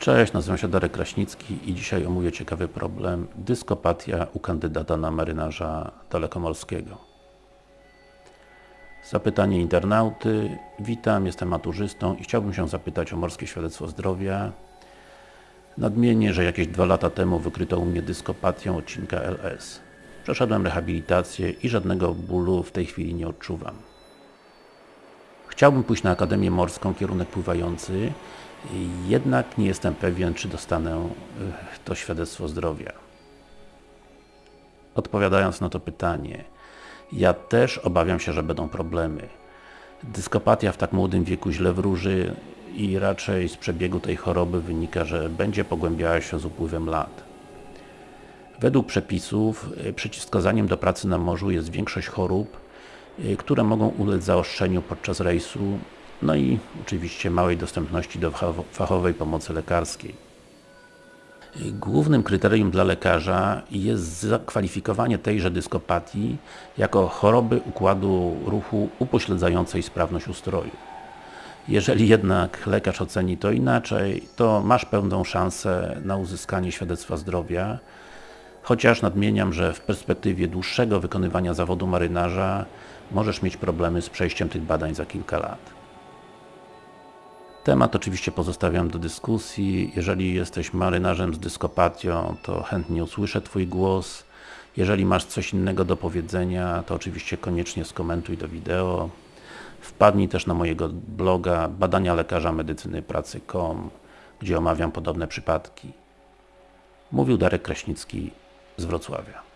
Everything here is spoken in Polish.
Cześć, nazywam się Darek Kraśnicki i dzisiaj omówię ciekawy problem dyskopatia u kandydata na marynarza dalekomorskiego. Zapytanie internauty. Witam, jestem maturzystą i chciałbym się zapytać o morskie świadectwo zdrowia. Nadmienię, że jakieś dwa lata temu wykryto u mnie dyskopatię odcinka LS. Przeszedłem rehabilitację i żadnego bólu w tej chwili nie odczuwam. Chciałbym pójść na Akademię Morską, kierunek pływający, jednak nie jestem pewien, czy dostanę e, to świadectwo zdrowia. Odpowiadając na to pytanie, ja też obawiam się, że będą problemy. Dyskopatia w tak młodym wieku źle wróży i raczej z przebiegu tej choroby wynika, że będzie pogłębiała się z upływem lat. Według przepisów e, przeciwwskazaniem do pracy na morzu jest większość chorób, e, które mogą ulec zaostrzeniu podczas rejsu, no i oczywiście małej dostępności do fachowej pomocy lekarskiej. Głównym kryterium dla lekarza jest zakwalifikowanie tejże dyskopatii jako choroby układu ruchu upośledzającej sprawność ustroju. Jeżeli jednak lekarz oceni to inaczej, to masz pełną szansę na uzyskanie świadectwa zdrowia, chociaż nadmieniam, że w perspektywie dłuższego wykonywania zawodu marynarza możesz mieć problemy z przejściem tych badań za kilka lat. Temat oczywiście pozostawiam do dyskusji. Jeżeli jesteś marynarzem z dyskopatią, to chętnie usłyszę Twój głos. Jeżeli masz coś innego do powiedzenia, to oczywiście koniecznie skomentuj do wideo. Wpadnij też na mojego bloga badania lekarza medycyny pracy.com, gdzie omawiam podobne przypadki. Mówił Darek Kraśnicki z Wrocławia.